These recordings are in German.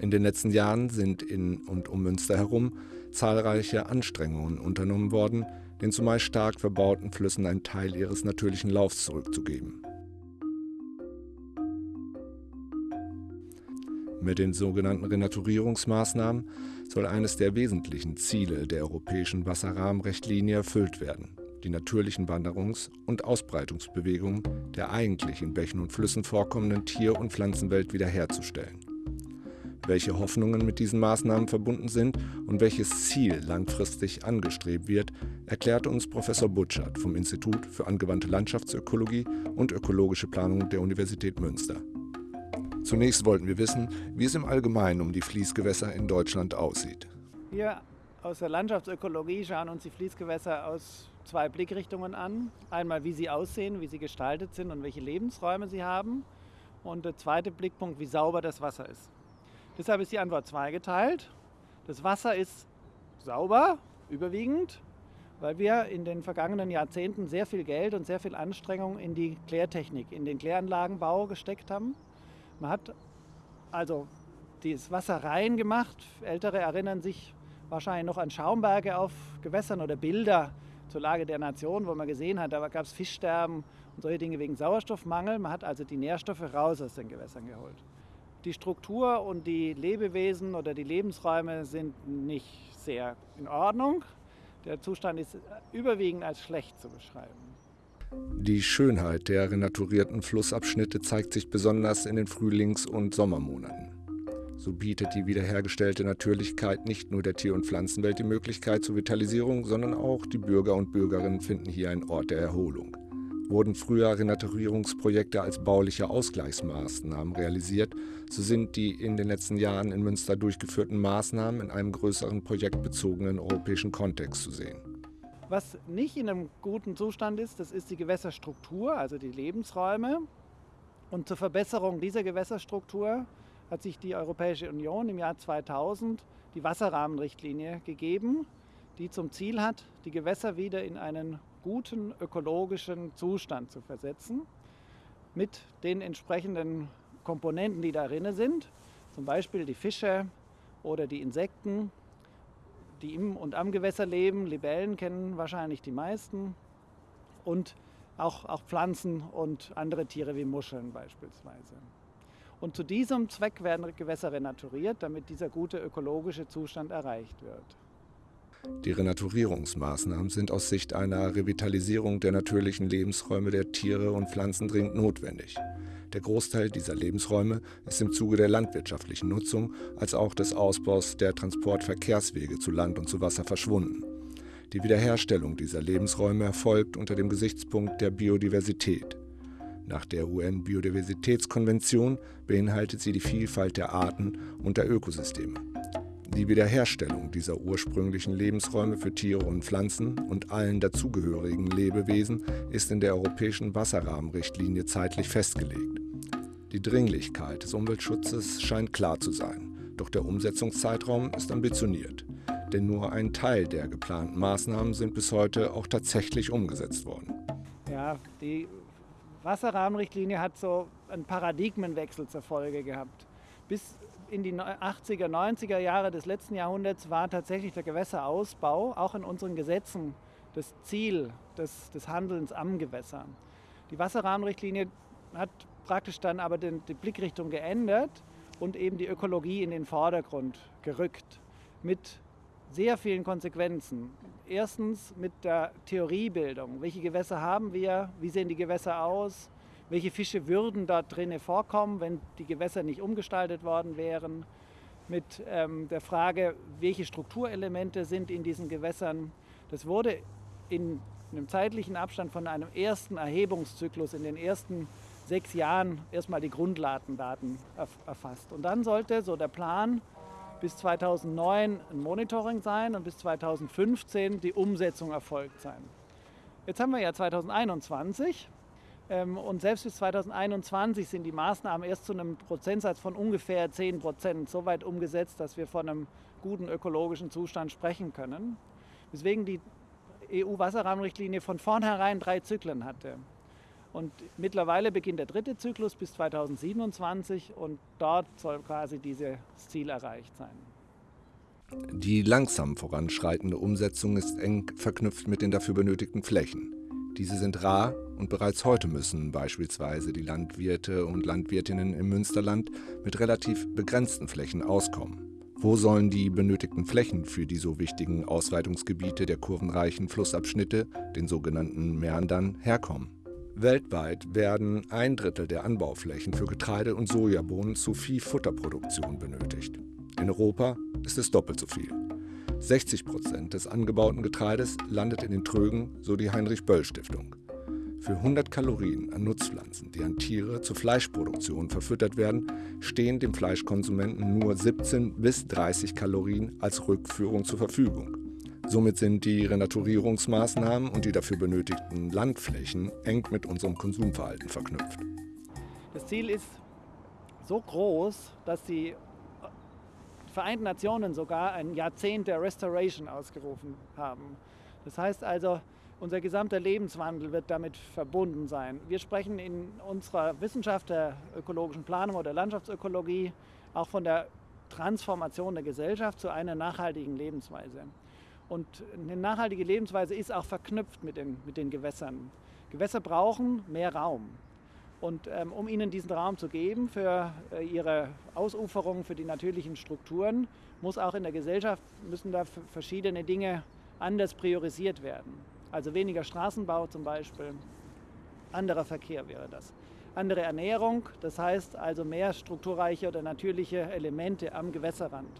In den letzten Jahren sind in und um Münster herum zahlreiche Anstrengungen unternommen worden, den zumeist stark verbauten Flüssen einen Teil ihres natürlichen Laufs zurückzugeben. Mit den sogenannten Renaturierungsmaßnahmen soll eines der wesentlichen Ziele der europäischen Wasserrahmenrichtlinie erfüllt werden, die natürlichen Wanderungs- und Ausbreitungsbewegungen der eigentlich in Bächen und Flüssen vorkommenden Tier- und Pflanzenwelt wiederherzustellen. Welche Hoffnungen mit diesen Maßnahmen verbunden sind und welches Ziel langfristig angestrebt wird, erklärt uns Professor Butschert vom Institut für angewandte Landschaftsökologie und ökologische Planung der Universität Münster. Zunächst wollten wir wissen, wie es im Allgemeinen um die Fließgewässer in Deutschland aussieht. Wir aus der Landschaftsökologie schauen uns die Fließgewässer aus zwei Blickrichtungen an. Einmal, wie sie aussehen, wie sie gestaltet sind und welche Lebensräume sie haben. Und der zweite Blickpunkt, wie sauber das Wasser ist. Deshalb ist die Antwort zweigeteilt. Das Wasser ist sauber, überwiegend, weil wir in den vergangenen Jahrzehnten sehr viel Geld und sehr viel Anstrengung in die Klärtechnik, in den Kläranlagenbau gesteckt haben. Man hat also das Wasser rein gemacht. Ältere erinnern sich wahrscheinlich noch an Schaumberge auf Gewässern oder Bilder zur Lage der Nation, wo man gesehen hat, da gab es Fischsterben und solche Dinge wegen Sauerstoffmangel. Man hat also die Nährstoffe raus aus den Gewässern geholt. Die Struktur und die Lebewesen oder die Lebensräume sind nicht sehr in Ordnung. Der Zustand ist überwiegend als schlecht zu beschreiben. Die Schönheit der renaturierten Flussabschnitte zeigt sich besonders in den Frühlings- und Sommermonaten. So bietet die wiederhergestellte Natürlichkeit nicht nur der Tier- und Pflanzenwelt die Möglichkeit zur Vitalisierung, sondern auch die Bürger und Bürgerinnen finden hier einen Ort der Erholung. Wurden früher Renaturierungsprojekte als bauliche Ausgleichsmaßnahmen realisiert, so sind die in den letzten Jahren in Münster durchgeführten Maßnahmen in einem größeren projektbezogenen europäischen Kontext zu sehen. Was nicht in einem guten Zustand ist, das ist die Gewässerstruktur, also die Lebensräume. Und zur Verbesserung dieser Gewässerstruktur hat sich die Europäische Union im Jahr 2000 die Wasserrahmenrichtlinie gegeben, die zum Ziel hat, die Gewässer wieder in einen guten ökologischen Zustand zu versetzen, mit den entsprechenden Komponenten, die darin sind, zum Beispiel die Fische oder die Insekten, die im und am Gewässer leben. Libellen kennen wahrscheinlich die meisten und auch, auch Pflanzen und andere Tiere wie Muscheln beispielsweise. Und zu diesem Zweck werden Gewässer renaturiert, damit dieser gute ökologische Zustand erreicht wird. Die Renaturierungsmaßnahmen sind aus Sicht einer Revitalisierung der natürlichen Lebensräume der Tiere und Pflanzen dringend notwendig. Der Großteil dieser Lebensräume ist im Zuge der landwirtschaftlichen Nutzung als auch des Ausbaus der Transportverkehrswege zu Land und zu Wasser verschwunden. Die Wiederherstellung dieser Lebensräume erfolgt unter dem Gesichtspunkt der Biodiversität. Nach der UN-Biodiversitätskonvention beinhaltet sie die Vielfalt der Arten und der Ökosysteme. Die Wiederherstellung dieser ursprünglichen Lebensräume für Tiere und Pflanzen und allen dazugehörigen Lebewesen ist in der Europäischen Wasserrahmenrichtlinie zeitlich festgelegt. Die Dringlichkeit des Umweltschutzes scheint klar zu sein, doch der Umsetzungszeitraum ist ambitioniert. Denn nur ein Teil der geplanten Maßnahmen sind bis heute auch tatsächlich umgesetzt worden. Ja, die Wasserrahmenrichtlinie hat so einen Paradigmenwechsel zur Folge gehabt. Bis in die 80er, 90er Jahre des letzten Jahrhunderts war tatsächlich der Gewässerausbau auch in unseren Gesetzen das Ziel des, des Handelns am Gewässer. Die Wasserrahmenrichtlinie hat praktisch dann aber den, die Blickrichtung geändert und eben die Ökologie in den Vordergrund gerückt mit sehr vielen Konsequenzen. Erstens mit der Theoriebildung. Welche Gewässer haben wir? Wie sehen die Gewässer aus? Welche Fische würden da drinnen vorkommen, wenn die Gewässer nicht umgestaltet worden wären, mit ähm, der Frage, welche Strukturelemente sind in diesen Gewässern. Das wurde in einem zeitlichen Abstand von einem ersten Erhebungszyklus in den ersten sechs Jahren erstmal die Grundlatendaten erfasst. Und dann sollte so der Plan bis 2009 ein Monitoring sein und bis 2015 die Umsetzung erfolgt sein. Jetzt haben wir ja 2021 ähm, und selbst bis 2021 sind die Maßnahmen erst zu einem Prozentsatz von ungefähr 10 Prozent so weit umgesetzt, dass wir von einem guten ökologischen Zustand sprechen können. Weswegen die EU-Wasserrahmenrichtlinie von vornherein drei Zyklen hatte. Und mittlerweile beginnt der dritte Zyklus bis 2027 und dort soll quasi dieses Ziel erreicht sein. Die langsam voranschreitende Umsetzung ist eng verknüpft mit den dafür benötigten Flächen. Diese sind rar und bereits heute müssen beispielsweise die Landwirte und Landwirtinnen im Münsterland mit relativ begrenzten Flächen auskommen. Wo sollen die benötigten Flächen für die so wichtigen Ausweitungsgebiete der kurvenreichen Flussabschnitte, den sogenannten Mäandern, herkommen? Weltweit werden ein Drittel der Anbauflächen für Getreide und Sojabohnen zu Viehfutterproduktion benötigt. In Europa ist es doppelt so viel. 60 Prozent des angebauten Getreides landet in den Trögen, so die Heinrich-Böll-Stiftung. Für 100 Kalorien an Nutzpflanzen, die an Tiere zur Fleischproduktion verfüttert werden, stehen dem Fleischkonsumenten nur 17 bis 30 Kalorien als Rückführung zur Verfügung. Somit sind die Renaturierungsmaßnahmen und die dafür benötigten Landflächen eng mit unserem Konsumverhalten verknüpft. Das Ziel ist so groß, dass die Vereinten Nationen sogar ein Jahrzehnt der Restoration ausgerufen haben. Das heißt also, unser gesamter Lebenswandel wird damit verbunden sein. Wir sprechen in unserer Wissenschaft der ökologischen Planung oder Landschaftsökologie auch von der Transformation der Gesellschaft zu einer nachhaltigen Lebensweise. Und eine nachhaltige Lebensweise ist auch verknüpft mit den, mit den Gewässern. Gewässer brauchen mehr Raum. Und ähm, um ihnen diesen Raum zu geben für äh, ihre Ausuferung, für die natürlichen Strukturen, muss auch in der Gesellschaft, müssen da verschiedene Dinge anders priorisiert werden. Also weniger Straßenbau zum Beispiel, anderer Verkehr wäre das. Andere Ernährung, das heißt also mehr strukturreiche oder natürliche Elemente am Gewässerrand.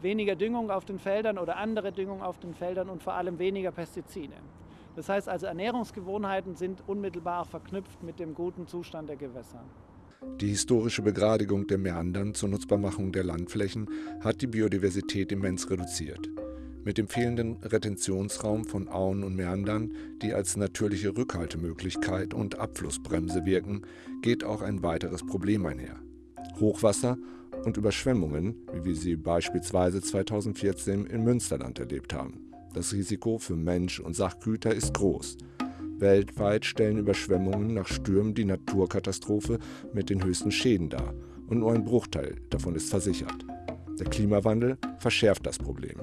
Weniger Düngung auf den Feldern oder andere Düngung auf den Feldern und vor allem weniger Pestizide. Das heißt also, Ernährungsgewohnheiten sind unmittelbar verknüpft mit dem guten Zustand der Gewässer. Die historische Begradigung der Meandern zur Nutzbarmachung der Landflächen hat die Biodiversität immens reduziert. Mit dem fehlenden Retentionsraum von Auen und Meandern, die als natürliche Rückhaltemöglichkeit und Abflussbremse wirken, geht auch ein weiteres Problem einher. Hochwasser und Überschwemmungen, wie wir sie beispielsweise 2014 in Münsterland erlebt haben. Das Risiko für Mensch und Sachgüter ist groß. Weltweit stellen Überschwemmungen nach Stürmen die Naturkatastrophe mit den höchsten Schäden dar und nur ein Bruchteil davon ist versichert. Der Klimawandel verschärft das Problem.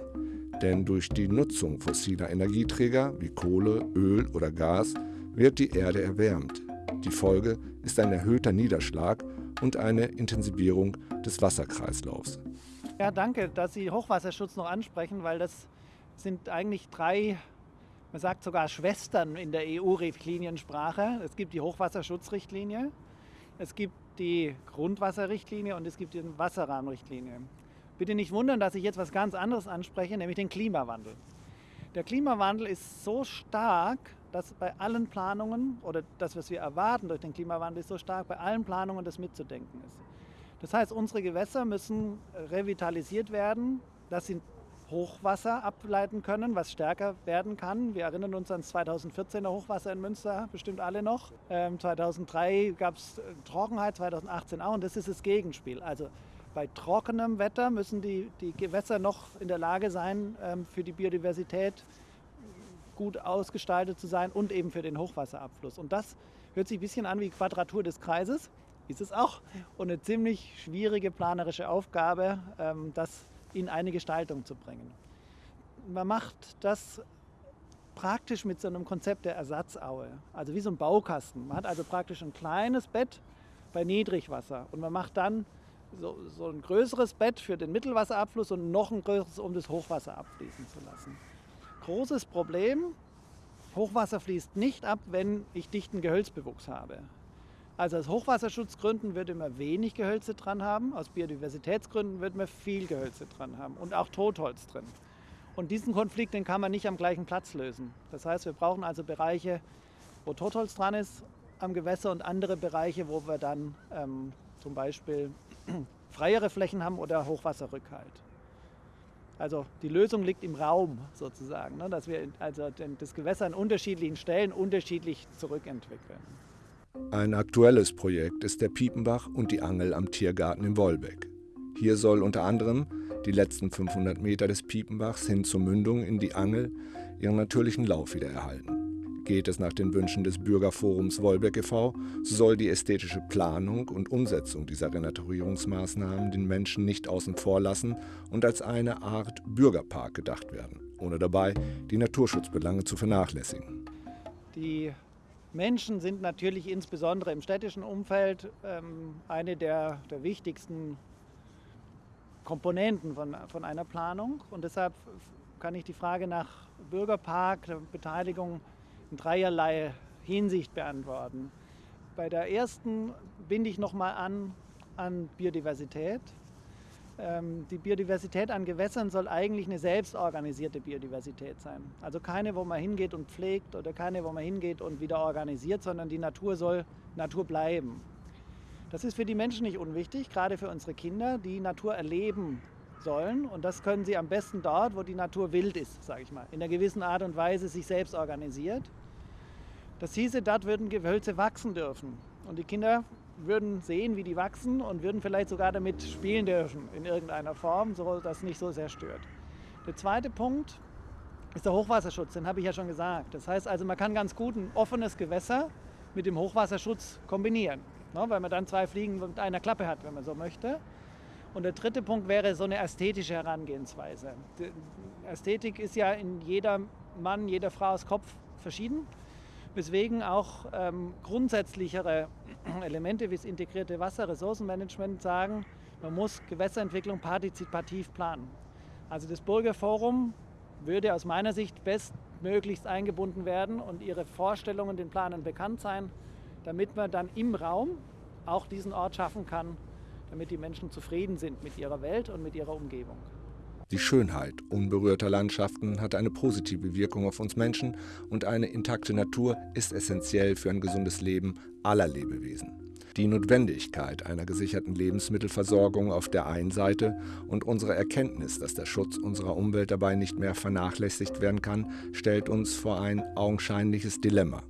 Denn durch die Nutzung fossiler Energieträger wie Kohle, Öl oder Gas wird die Erde erwärmt. Die Folge ist ein erhöhter Niederschlag und eine Intensivierung des Wasserkreislaufs. Ja, danke, dass Sie Hochwasserschutz noch ansprechen, weil das sind eigentlich drei, man sagt sogar Schwestern in der EU-Richtliniensprache. Es gibt die Hochwasserschutzrichtlinie, es gibt die Grundwasserrichtlinie und es gibt die Wasserrahmenrichtlinie. Bitte nicht wundern, dass ich jetzt was ganz anderes anspreche, nämlich den Klimawandel. Der Klimawandel ist so stark, dass bei allen Planungen oder das, was wir erwarten durch den Klimawandel, ist so stark, bei allen Planungen das mitzudenken ist. Das heißt, unsere Gewässer müssen revitalisiert werden. Das sind Hochwasser ableiten können, was stärker werden kann. Wir erinnern uns an das 2014er Hochwasser in Münster, bestimmt alle noch. Ähm, 2003 gab es Trockenheit, 2018 auch und das ist das Gegenspiel. Also bei trockenem Wetter müssen die, die Gewässer noch in der Lage sein, ähm, für die Biodiversität gut ausgestaltet zu sein und eben für den Hochwasserabfluss. Und das hört sich ein bisschen an wie Quadratur des Kreises, ist es auch. Und eine ziemlich schwierige planerische Aufgabe, ähm, das in eine Gestaltung zu bringen. Man macht das praktisch mit so einem Konzept der Ersatzaue, also wie so ein Baukasten. Man hat also praktisch ein kleines Bett bei Niedrigwasser und man macht dann so, so ein größeres Bett für den Mittelwasserabfluss und noch ein größeres, um das Hochwasser abfließen zu lassen. Großes Problem, Hochwasser fließt nicht ab, wenn ich dichten Gehölzbewuchs habe. Also aus Hochwasserschutzgründen wird man wenig Gehölze dran haben, aus Biodiversitätsgründen wird man viel Gehölze dran haben und auch Totholz drin. Und diesen Konflikt, den kann man nicht am gleichen Platz lösen. Das heißt, wir brauchen also Bereiche, wo Totholz dran ist am Gewässer und andere Bereiche, wo wir dann ähm, zum Beispiel freiere Flächen haben oder Hochwasserrückhalt. Also die Lösung liegt im Raum sozusagen, ne, dass wir also das Gewässer an unterschiedlichen Stellen unterschiedlich zurückentwickeln. Ein aktuelles Projekt ist der Piepenbach und die Angel am Tiergarten in Wolbeck. Hier soll unter anderem die letzten 500 Meter des Piepenbachs hin zur Mündung in die Angel ihren natürlichen Lauf wiedererhalten. Geht es nach den Wünschen des Bürgerforums Wolbeck e.V., so soll die ästhetische Planung und Umsetzung dieser Renaturierungsmaßnahmen den Menschen nicht außen vor lassen und als eine Art Bürgerpark gedacht werden, ohne dabei die Naturschutzbelange zu vernachlässigen. Die Menschen sind natürlich insbesondere im städtischen Umfeld ähm, eine der, der wichtigsten Komponenten von, von einer Planung. Und deshalb kann ich die Frage nach Bürgerpark, der Beteiligung in dreierlei Hinsicht beantworten. Bei der ersten binde ich nochmal an an Biodiversität. Ähm, die Biodiversität an Gewässern soll eigentlich eine selbstorganisierte Biodiversität sein. Also keine, wo man hingeht und pflegt oder keine, wo man hingeht und wieder organisiert, sondern die Natur soll Natur bleiben. Das ist für die Menschen nicht unwichtig, gerade für unsere Kinder, die Natur erleben sollen. Und das können sie am besten dort, wo die Natur wild ist, sage ich mal. In einer gewissen Art und Weise sich selbst organisiert. Das hieße, dort würden Gehölze wachsen dürfen. Und die Kinder würden sehen, wie die wachsen und würden vielleicht sogar damit spielen dürfen in irgendeiner Form, so dass nicht so sehr stört. Der zweite Punkt ist der Hochwasserschutz, den habe ich ja schon gesagt. Das heißt also, man kann ganz gut ein offenes Gewässer mit dem Hochwasserschutz kombinieren, ne, weil man dann zwei Fliegen mit einer Klappe hat, wenn man so möchte. Und der dritte Punkt wäre so eine ästhetische Herangehensweise. Die Ästhetik ist ja in jeder Mann, jeder Frau's Kopf verschieden, weswegen auch ähm, grundsätzlichere Elemente wie das integrierte Wasserressourcenmanagement sagen, man muss Gewässerentwicklung partizipativ planen. Also das Bürgerforum würde aus meiner Sicht bestmöglichst eingebunden werden und ihre Vorstellungen den Planern bekannt sein, damit man dann im Raum auch diesen Ort schaffen kann, damit die Menschen zufrieden sind mit ihrer Welt und mit ihrer Umgebung. Die Schönheit unberührter Landschaften hat eine positive Wirkung auf uns Menschen und eine intakte Natur ist essentiell für ein gesundes Leben aller Lebewesen. Die Notwendigkeit einer gesicherten Lebensmittelversorgung auf der einen Seite und unsere Erkenntnis, dass der Schutz unserer Umwelt dabei nicht mehr vernachlässigt werden kann, stellt uns vor ein augenscheinliches Dilemma.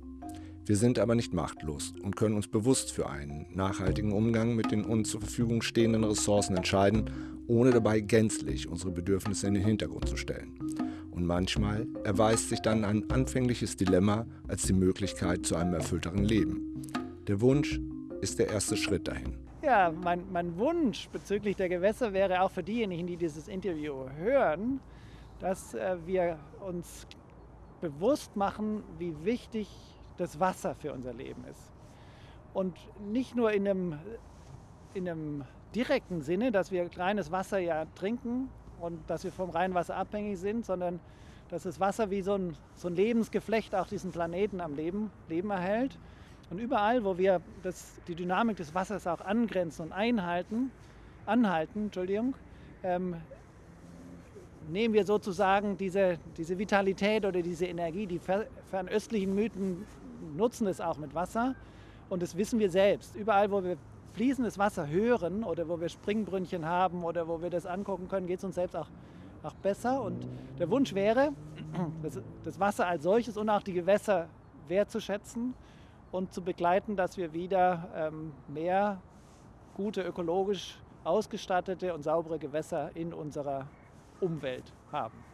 Wir sind aber nicht machtlos und können uns bewusst für einen nachhaltigen Umgang mit den uns zur Verfügung stehenden Ressourcen entscheiden, ohne dabei gänzlich unsere Bedürfnisse in den Hintergrund zu stellen. Und manchmal erweist sich dann ein anfängliches Dilemma als die Möglichkeit zu einem erfüllteren Leben. Der Wunsch ist der erste Schritt dahin. Ja, mein, mein Wunsch bezüglich der Gewässer wäre auch für diejenigen, die dieses Interview hören, dass äh, wir uns bewusst machen, wie wichtig das Wasser für unser Leben ist. Und nicht nur in einem, in einem direkten Sinne, dass wir kleines Wasser ja trinken und dass wir vom Rheinwasser abhängig sind, sondern dass das Wasser wie so ein, so ein Lebensgeflecht auch diesen Planeten am Leben, Leben erhält. Und überall, wo wir das, die Dynamik des Wassers auch angrenzen und einhalten, anhalten, Entschuldigung, ähm, nehmen wir sozusagen diese, diese Vitalität oder diese Energie, die fernöstlichen Mythen nutzen es auch mit Wasser und das wissen wir selbst. Überall, wo wir fließendes Wasser hören oder wo wir Springbrünnchen haben oder wo wir das angucken können, geht es uns selbst auch, auch besser. Und der Wunsch wäre, das, das Wasser als solches und auch die Gewässer wertzuschätzen und zu begleiten, dass wir wieder ähm, mehr gute, ökologisch ausgestattete und saubere Gewässer in unserer Umwelt haben.